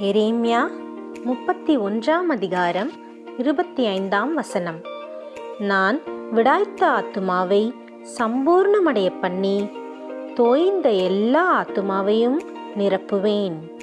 எரேமியா முப்பத்தி ஒன்றாம் அதிகாரம் இருபத்தி ஐந்தாம் வசனம். நான் விடாய்த்த ஆத்துமாவை சம்பூர்ணமடைய பண்ணி தோய்ந்த எல்லா ஆத்துமாவையும் நிரப்புவேன்.